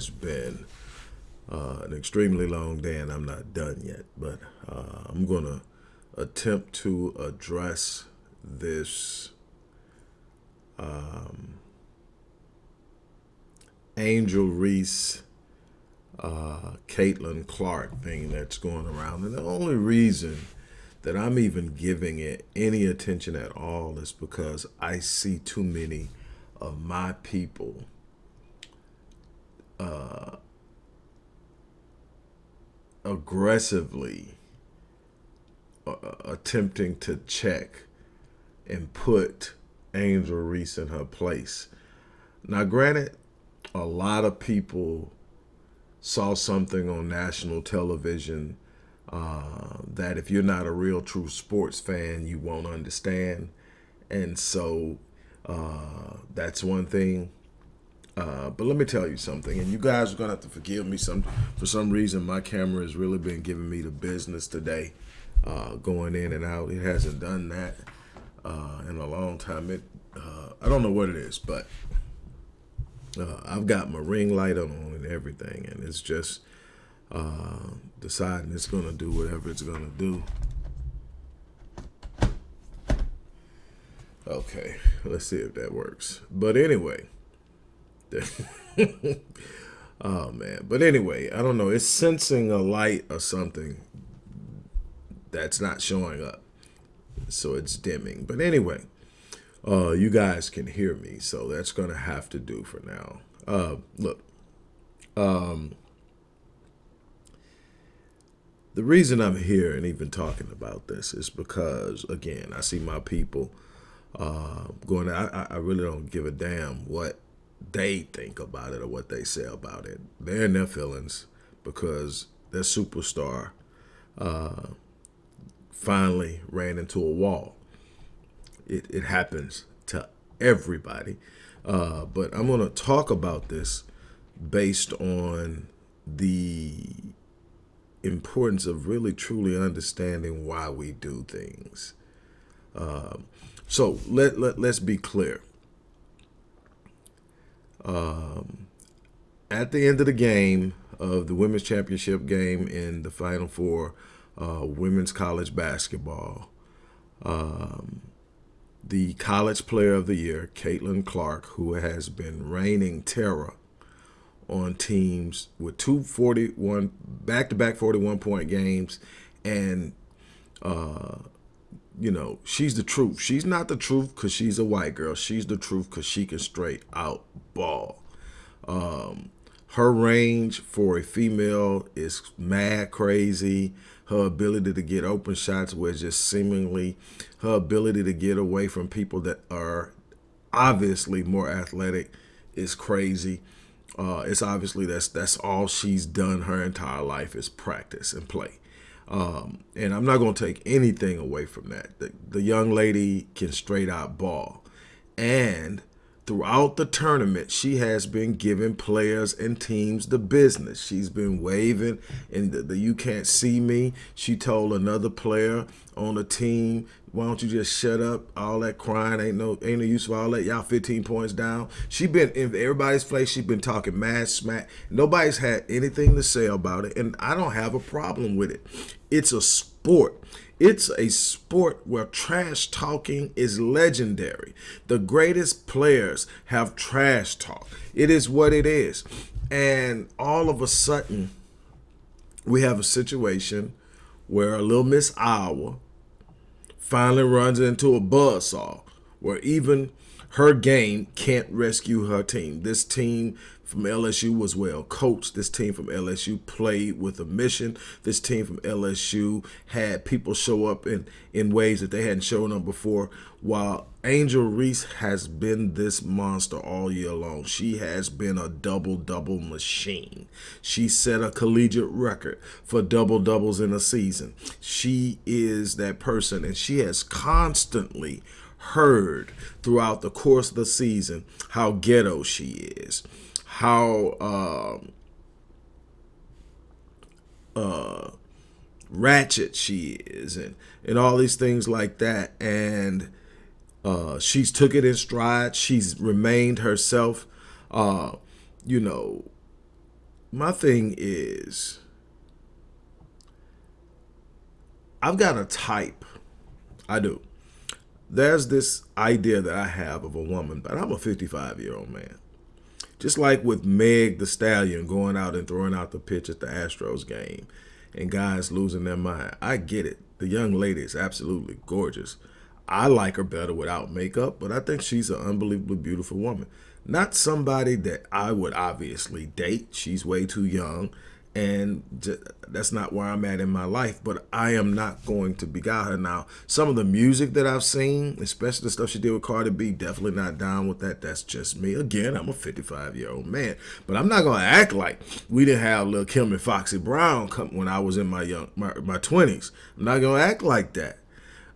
has been uh, an extremely long day, and I'm not done yet, but uh, I'm going to attempt to address this um, Angel Reese, uh, Caitlin Clark thing that's going around. And the only reason that I'm even giving it any attention at all is because I see too many of my people uh, aggressively uh, attempting to check and put Angel Reese in her place. Now, granted, a lot of people saw something on national television uh, that if you're not a real true sports fan, you won't understand. And so uh, that's one thing. Uh, but let me tell you something, and you guys are gonna have to forgive me. Some for some reason, my camera has really been giving me the business today, uh, going in and out. It hasn't done that uh, in a long time. It uh, I don't know what it is, but uh, I've got my ring light on and everything, and it's just uh, deciding it's gonna do whatever it's gonna do. Okay, let's see if that works. But anyway, oh man. But anyway, I don't know. It's sensing a light or something that's not showing up. So it's dimming. But anyway, uh, you guys can hear me. So that's going to have to do for now. Uh, look, um, the reason I'm here and even talking about this is because, again, I see my people uh, going. I, I really don't give a damn what they think about it or what they say about it. They're in their feelings because their superstar uh, finally ran into a wall. It, it happens to everybody. Uh, but I'm going to talk about this based on the importance of really truly understanding why we do things. Um, so let, let, let's be clear. Um, at the end of the game of the women's championship game in the Final Four, uh, women's college basketball, um, the college player of the year, Caitlin Clark, who has been reigning terror on teams with two 41 back-to-back 41 point games and uh, you know, she's the truth. She's not the truth because she's a white girl. She's the truth because she can straight out ball. Um, her range for a female is mad crazy. Her ability to get open shots was just seemingly her ability to get away from people that are obviously more athletic is crazy. Uh, it's obviously that's that's all she's done her entire life is practice and play. Um, and I'm not going to take anything away from that. The, the young lady can straight out ball. And throughout the tournament, she has been giving players and teams the business. She's been waving and the, the, you can't see me. She told another player on the team, why don't you just shut up? All that crying ain't no ain't no use for all that. Y'all 15 points down. She been in everybody's face. She been talking mad smack. Nobody's had anything to say about it, and I don't have a problem with it. It's a sport. It's a sport where trash talking is legendary. The greatest players have trash talk. It is what it is. And all of a sudden, we have a situation where a little Miss Iowa finally runs into a buzzsaw where even her game can't rescue her team. This team from LSU was well coached. This team from LSU played with a mission. This team from LSU had people show up in, in ways that they hadn't shown up before. While Angel Reese has been this monster all year long. She has been a double-double machine. She set a collegiate record for double-doubles in a season. She is that person, and she has constantly heard throughout the course of the season how ghetto she is how uh, uh, ratchet she is and, and all these things like that. And uh, she's took it in stride. She's remained herself. Uh, you know, my thing is I've got a type. I do. There's this idea that I have of a woman, but I'm a 55 year old man. Just like with Meg the Stallion going out and throwing out the pitch at the Astros game and guys losing their mind. I get it. The young lady is absolutely gorgeous. I like her better without makeup, but I think she's an unbelievably beautiful woman. Not somebody that I would obviously date. She's way too young and that's not where I'm at in my life. But I am not going to beguile her now. Some of the music that I've seen, especially the stuff she did with Cardi B, definitely not down with that. That's just me. Again, I'm a 55 year old man, but I'm not gonna act like we didn't have Lil Kim and Foxy Brown come when I was in my young my, my 20s. I'm not gonna act like that.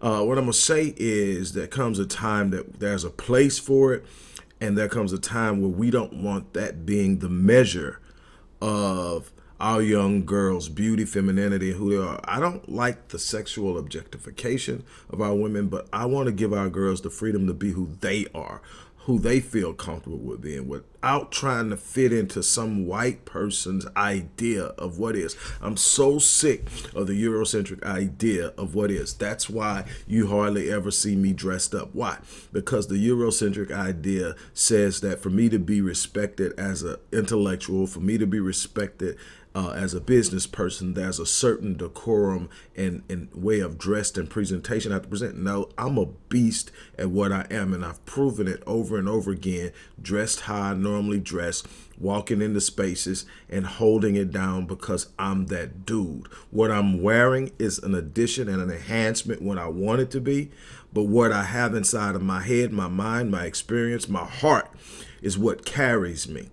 Uh, what I'm gonna say is there comes a time that there's a place for it, and there comes a time where we don't want that being the measure of our young girls' beauty, femininity, who they are. I don't like the sexual objectification of our women, but I want to give our girls the freedom to be who they are, who they feel comfortable with being without trying to fit into some white person's idea of what is. I'm so sick of the Eurocentric idea of what is. That's why you hardly ever see me dressed up. Why? Because the Eurocentric idea says that for me to be respected as an intellectual, for me to be respected uh, as a business person, there's a certain decorum and, and way of dressed and presentation I have to present. No, I'm a beast at what I am, and I've proven it over and over again, dressed how I normally dress, walking into spaces and holding it down because I'm that dude. What I'm wearing is an addition and an enhancement when I want it to be, but what I have inside of my head, my mind, my experience, my heart is what carries me.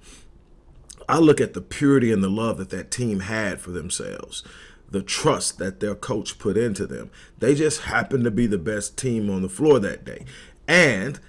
I look at the purity and the love that that team had for themselves, the trust that their coach put into them. They just happened to be the best team on the floor that day. And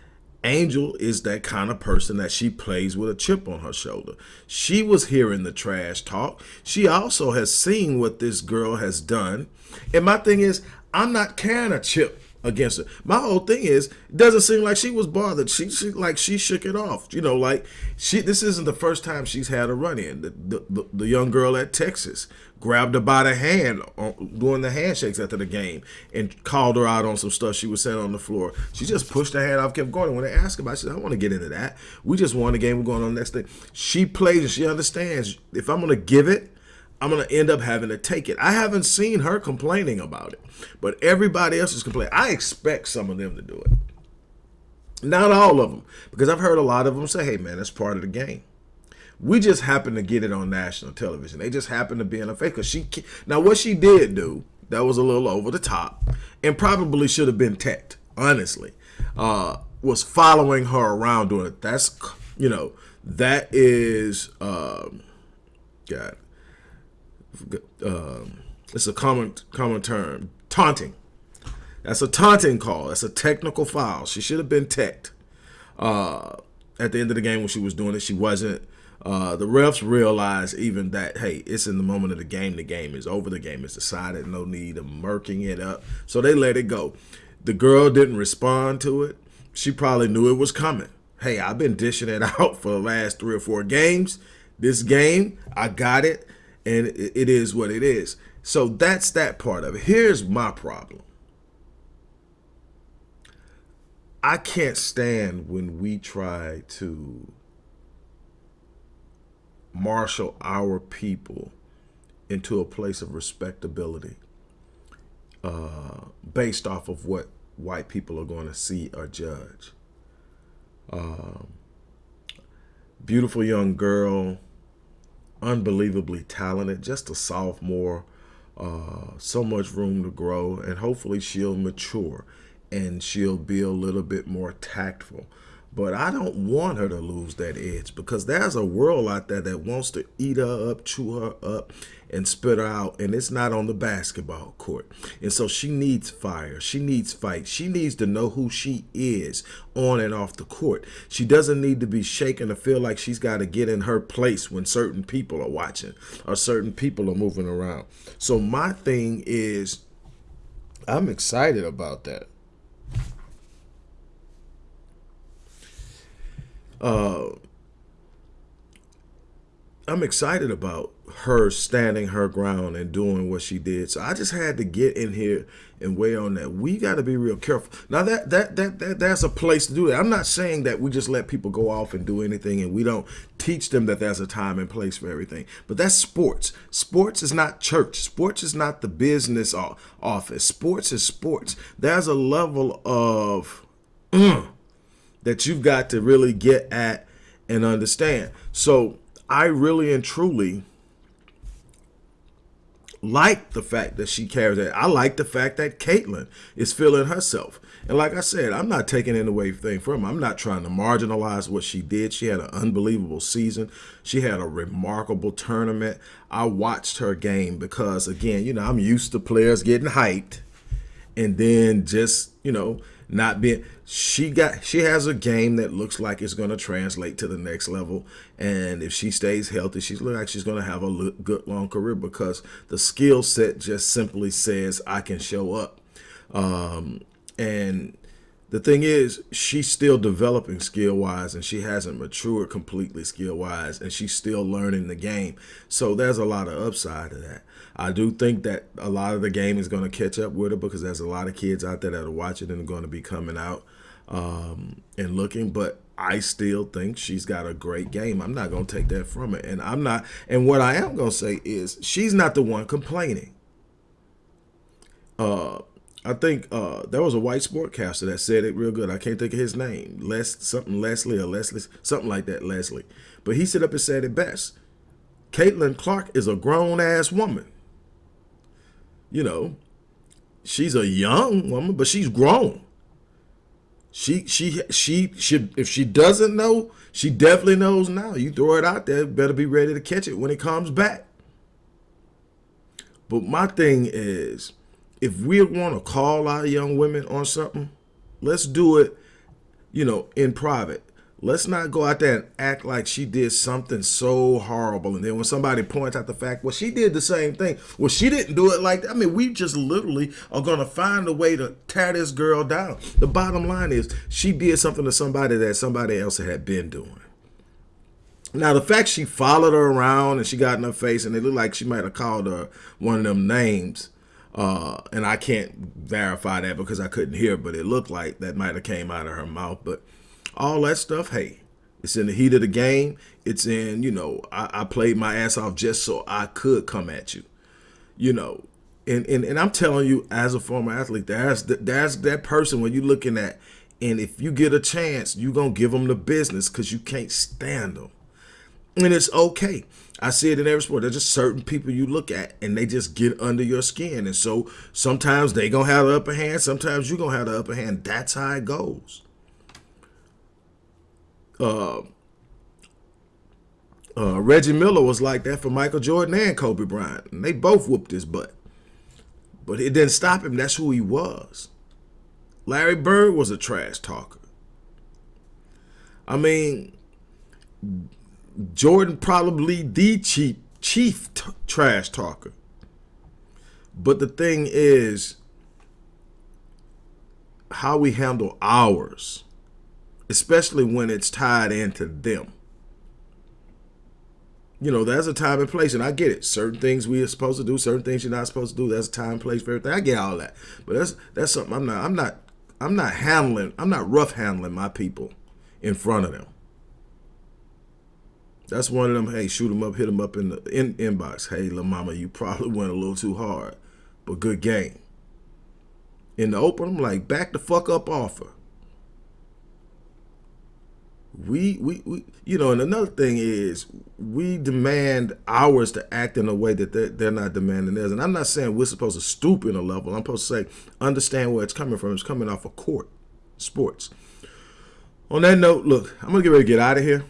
Angel is that kind of person that she plays with a chip on her shoulder. She was hearing the trash talk. She also has seen what this girl has done. And my thing is, I'm not carrying a chip against her. My whole thing is, it doesn't seem like she was bothered. She, she like she shook it off. You know, like she. This isn't the first time she's had a run in. The the, the, the young girl at Texas grabbed her by the hand on, the handshakes after the game and called her out on some stuff she was saying on the floor. She just pushed her hand off, kept going. When they asked about, it, she said, "I want to get into that. We just won the game. We're going on the next thing." She plays and she understands. If I'm going to give it I'm going to end up having to take it. I haven't seen her complaining about it, but everybody else is complaining. I expect some of them to do it. Not all of them, because I've heard a lot of them say, hey, man, that's part of the game. We just happen to get it on national television. They just happen to be in a fake. Cause she now what she did do that was a little over the top, and probably should have been teched. Honestly, uh, was following her around doing it. That's you know that is um, God uh, it's a common common term, taunting. That's a taunting call. That's a technical foul. She should have been teched. Uh, at the end of the game when she was doing it, she wasn't. Uh, the refs realized even that, hey, it's in the moment of the game. The game is over. The game is decided. No need of murking it up. So they let it go. The girl didn't respond to it. She probably knew it was coming. Hey, I've been dishing it out for the last three or four games. This game, I got it and it is what it is. So that's that part of it. Here's my problem. I can't stand when we try to marshal our people into a place of respectability uh, based off of what white people are going to see or judge. Um, beautiful young girl unbelievably talented, just a sophomore, uh, so much room to grow, and hopefully she'll mature and she'll be a little bit more tactful. But I don't want her to lose that edge because there's a world out there that wants to eat her up, chew her up, and spit her out. And it's not on the basketball court. And so she needs fire. She needs fight. She needs to know who she is on and off the court. She doesn't need to be shaken to feel like she's got to get in her place when certain people are watching or certain people are moving around. So my thing is, I'm excited about that. Uh, I'm excited about her standing her ground and doing what she did. So I just had to get in here and weigh on that. We got to be real careful. Now that, that that that that's a place to do that. I'm not saying that we just let people go off and do anything and we don't teach them that there's a time and place for everything. But that's sports. Sports is not church. Sports is not the business office. Sports is sports. There's a level of mm, that you've got to really get at and understand. So I really and truly like the fact that she carries that. I like the fact that Caitlin is feeling herself. And like I said, I'm not taking any away thing from her. I'm not trying to marginalize what she did. She had an unbelievable season. She had a remarkable tournament. I watched her game because, again, you know, I'm used to players getting hyped and then just, you know, not being she got she has a game that looks like it's going to translate to the next level. And if she stays healthy she's like she's going to have a good long career because the skill set just simply says i can show up. Um, and the thing is she's still developing skill wise and she hasn't matured completely skill wise and she's still learning the game so there's a lot of upside to that I do think that a lot of the game is going to catch up with her because there's a lot of kids out there that are watching and are going to be coming out um, and looking. But I still think she's got a great game. I'm not going to take that from her. And I'm not. And what I am going to say is she's not the one complaining. Uh, I think uh, there was a white sportcaster that said it real good. I can't think of his name. Les something Leslie or Leslie something like that. Leslie, but he stood up and said it best. Caitlin Clark is a grown ass woman you know, she's a young woman, but she's grown. She she she should if she doesn't know, she definitely knows now. You throw it out there, better be ready to catch it when it comes back. But my thing is, if we want to call our young women on something, let's do it, you know, in private. Let's not go out there and act like she did something so horrible. And then when somebody points out the fact, well, she did the same thing. Well, she didn't do it like that. I mean, we just literally are going to find a way to tear this girl down. The bottom line is she did something to somebody that somebody else had been doing. Now, the fact she followed her around and she got in her face and it looked like she might have called her one of them names. Uh, and I can't verify that because I couldn't hear, but it looked like that might have came out of her mouth. But all that stuff, hey, it's in the heat of the game. It's in, you know, I, I played my ass off just so I could come at you, you know. And, and, and I'm telling you, as a former athlete, there's, there's that person when you're looking at, and if you get a chance, you're to give them the business because you can't stand them. And it's okay. I see it in every sport. There's just certain people you look at and they just get under your skin. And so sometimes they going to have the upper hand. Sometimes you're going to have the upper hand. That's how it goes uh, uh, Reggie Miller was like that for Michael Jordan and Kobe Bryant. And they both whooped his butt. But it didn't stop him. That's who he was. Larry Bird was a trash talker. I mean, Jordan probably the chief, chief trash talker. But the thing is how we handle ours especially when it's tied into them. You know, there's a time and place, and I get it. Certain things we are supposed to do, certain things you're not supposed to do. That's a time and place for everything. I get all that, but that's that's something I'm not. I'm not. I'm not handling. I'm not rough handling my people in front of them. That's one of them. Hey, shoot them up, hit them up in the in, inbox. Hey, la mama, you probably went a little too hard, but good game. In the open, I'm like, back the fuck up offer we, we, we, you know, and another thing is we demand ours to act in a way that they're, they're not demanding theirs. And I'm not saying we're supposed to stoop in a level. I'm supposed to say, understand where it's coming from. It's coming off of court, sports. On that note, look, I'm going to get ready to get out of here.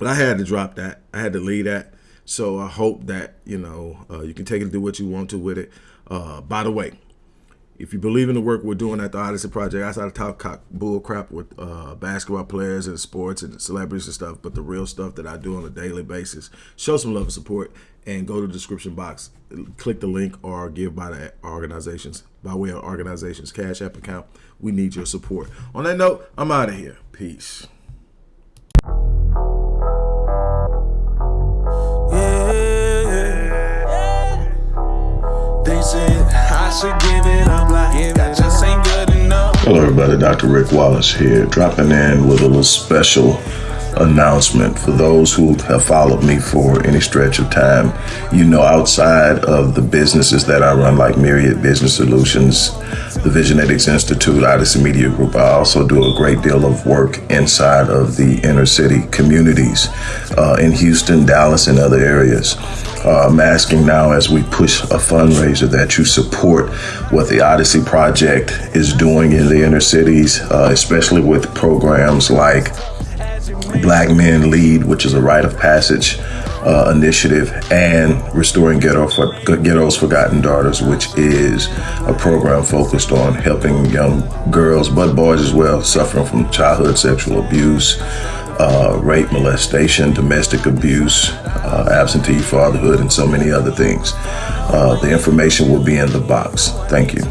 But I had to drop that. I had to leave that. So I hope that, you know, uh, you can take it and do what you want to with it. Uh, by the way, if you believe in the work we're doing at the Odyssey Project, outside of talk cock bull crap with uh, basketball players and sports and celebrities and stuff, but the real stuff that I do on a daily basis, show some love and support and go to the description box, click the link or give by the organizations, by way of organizations Cash App account. We need your support. On that note, I'm out of here. Peace. Hello, everybody. Dr. Rick Wallace here, dropping in with a little special announcement for those who have followed me for any stretch of time. You know, outside of the businesses that I run, like Myriad Business Solutions, the Visionetics Institute, Odyssey Media Group, I also do a great deal of work inside of the inner city communities uh, in Houston, Dallas, and other areas. Uh, I'm asking now as we push a fundraiser that you support what the Odyssey Project is doing in the inner cities, uh, especially with programs like Black Men Lead, which is a rite of passage uh, initiative, and Restoring Ghetto for, Ghetto's Forgotten Daughters, which is a program focused on helping young girls, but boys as well, suffering from childhood sexual abuse uh, rape, molestation, domestic abuse, uh, absentee fatherhood, and so many other things. Uh, the information will be in the box. Thank you.